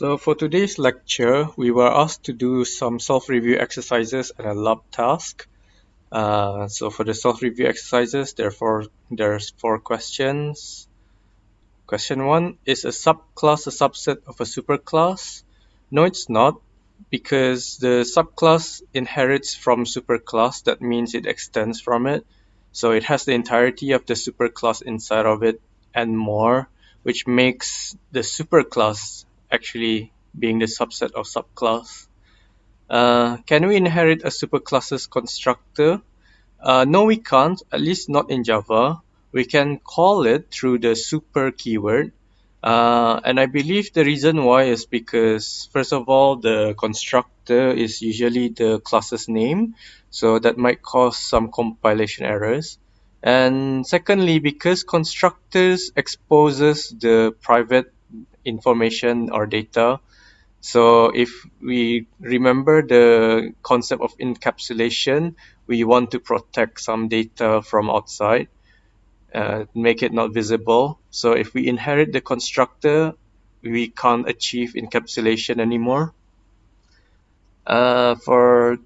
So for today's lecture, we were asked to do some self-review exercises and a lab task. Uh, so for the self-review exercises, therefore there's four questions. Question one, is a subclass a subset of a superclass? No, it's not, because the subclass inherits from superclass. That means it extends from it. So it has the entirety of the superclass inside of it and more, which makes the superclass actually being the subset of subclass. Uh, can we inherit a superclass's constructor? Uh, no, we can't, at least not in Java. We can call it through the super keyword. Uh, and I believe the reason why is because, first of all, the constructor is usually the class's name. So that might cause some compilation errors. And secondly, because constructors exposes the private information or data. So if we remember the concept of encapsulation, we want to protect some data from outside, uh, make it not visible. So if we inherit the constructor, we can't achieve encapsulation anymore. Uh, for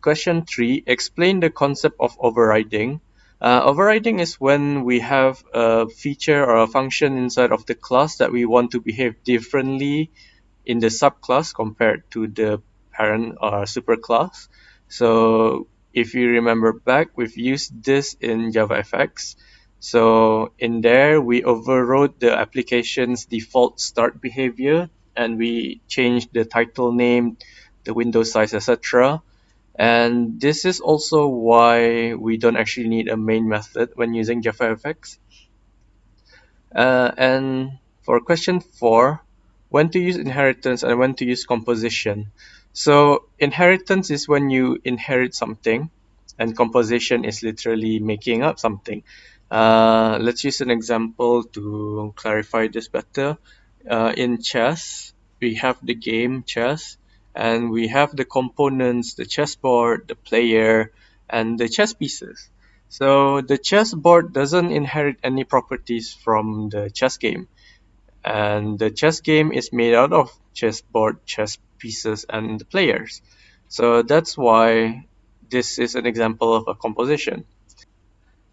question three, explain the concept of overriding. Uh, overriding is when we have a feature or a function inside of the class that we want to behave differently in the subclass compared to the parent or superclass. So if you remember back, we've used this in JavaFX. So in there, we overrode the application's default start behavior and we changed the title name, the window size, etc. And this is also why we don't actually need a main method when using JavaFX. Uh, and for question four, when to use inheritance and when to use composition. So inheritance is when you inherit something and composition is literally making up something. Uh, let's use an example to clarify this better. Uh, in chess, we have the game chess and we have the components, the chessboard, the player, and the chess pieces. So the chessboard doesn't inherit any properties from the chess game. And the chess game is made out of chessboard, chess pieces, and the players. So that's why this is an example of a composition.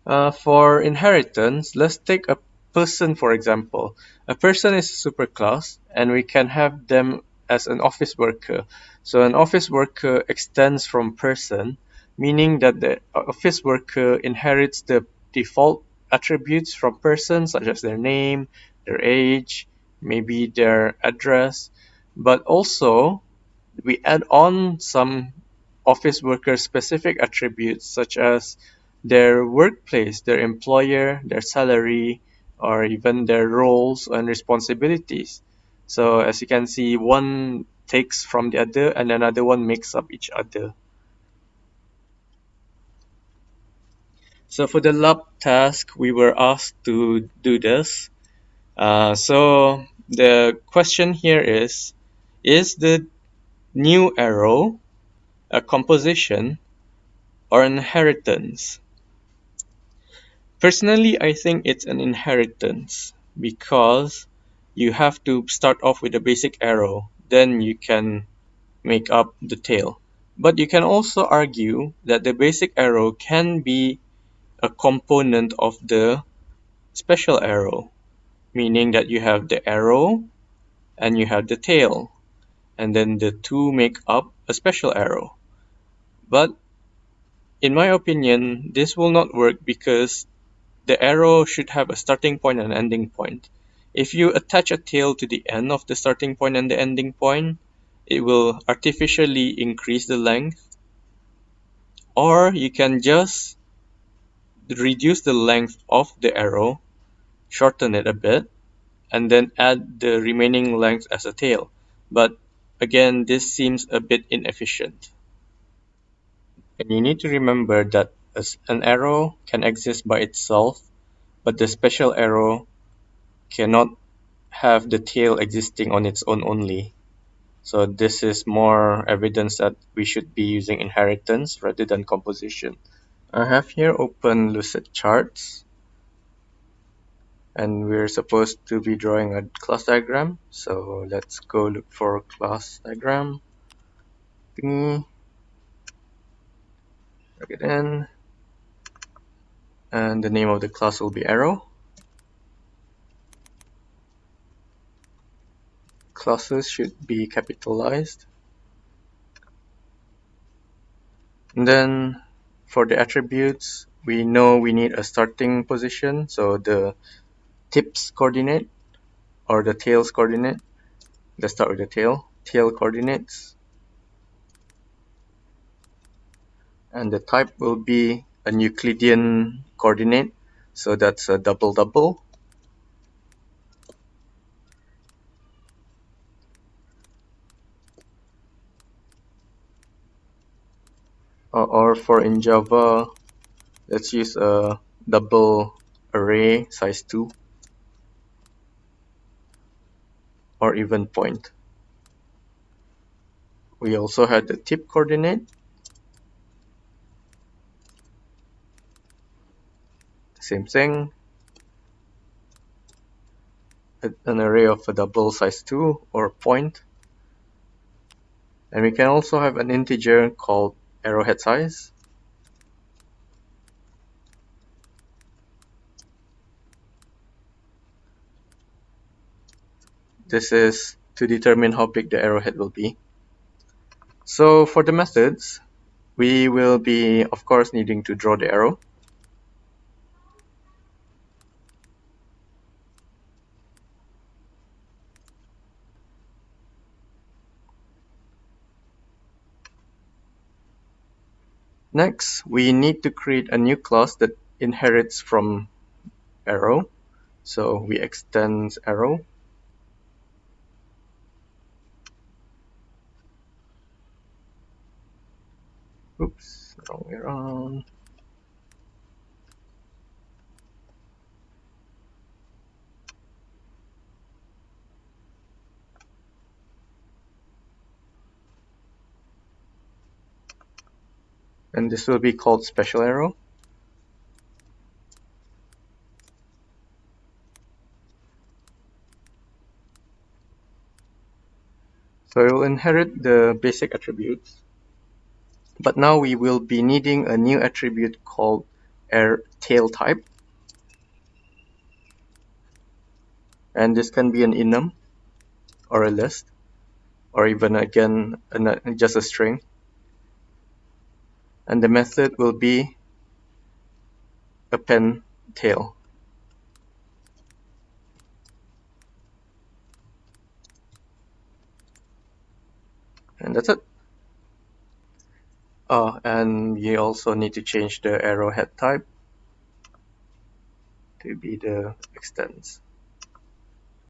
Uh, for inheritance, let's take a person for example. A person is a superclass and we can have them as an office worker. So an office worker extends from person, meaning that the office worker inherits the default attributes from person, such as their name, their age, maybe their address, but also we add on some office worker specific attributes such as their workplace, their employer, their salary, or even their roles and responsibilities. So as you can see, one takes from the other and another one makes up each other. So for the lab task, we were asked to do this. Uh, so the question here is, is the new arrow a composition or inheritance? Personally, I think it's an inheritance because you have to start off with a basic arrow, then you can make up the tail. But you can also argue that the basic arrow can be a component of the special arrow, meaning that you have the arrow and you have the tail, and then the two make up a special arrow. But in my opinion, this will not work because the arrow should have a starting point and ending point. If you attach a tail to the end of the starting point and the ending point, it will artificially increase the length. Or you can just reduce the length of the arrow, shorten it a bit, and then add the remaining length as a tail. But again, this seems a bit inefficient. And you need to remember that an arrow can exist by itself, but the special arrow cannot have the tail existing on its own only. So this is more evidence that we should be using inheritance rather than composition. I have here open Lucid charts. and we're supposed to be drawing a class diagram so let's go look for class diagram thingy drag it in and the name of the class will be arrow classes should be capitalized. And then for the attributes we know we need a starting position. So the tips coordinate or the tails coordinate. Let's start with the tail. Tail coordinates. And the type will be a Euclidean coordinate. So that's a double double or for in Java let's use a double array size 2 or even point. We also had the tip coordinate. Same thing. An array of a double size 2 or point. And we can also have an integer called arrowhead size? This is to determine how big the arrowhead will be. So for the methods we will be of course needing to draw the arrow Next, we need to create a new class that inherits from arrow. So we extend arrow. Oops, wrong way around. And this will be called special arrow. So it will inherit the basic attributes. But now we will be needing a new attribute called air tail type. And this can be an enum or a list or even again just a string and the method will be append tail. And that's it. Oh, and you also need to change the arrowhead type to be the extends.